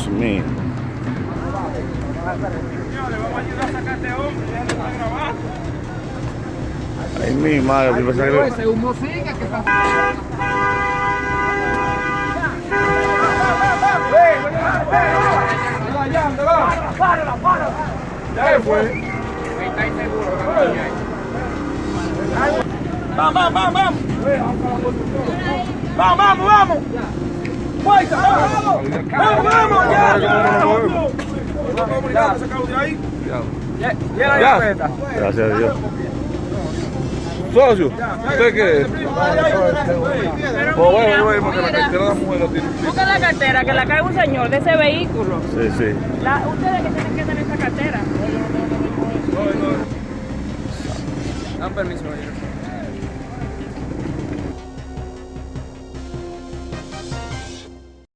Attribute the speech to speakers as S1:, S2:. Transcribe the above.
S1: Dios mío. Ay, mi madre, yo pensaba que...
S2: Ese humo sigue, ¿qué pasa?
S3: Vamos, vamos, vamos, vamos. Vamos, vamos, vamos. Fuerza, vamos. Vamos, vamos, ya.
S1: Gracias a Dios. Socio, ¿usted qué es? Pues bueno, bueno, porque la cartera de la mujer tiene.
S4: busca la cartera, que la cae un señor de ese vehículo.
S1: Sí, sí.
S4: La, ustedes que tienen que tener esa cartera.
S3: Dan permiso, oye.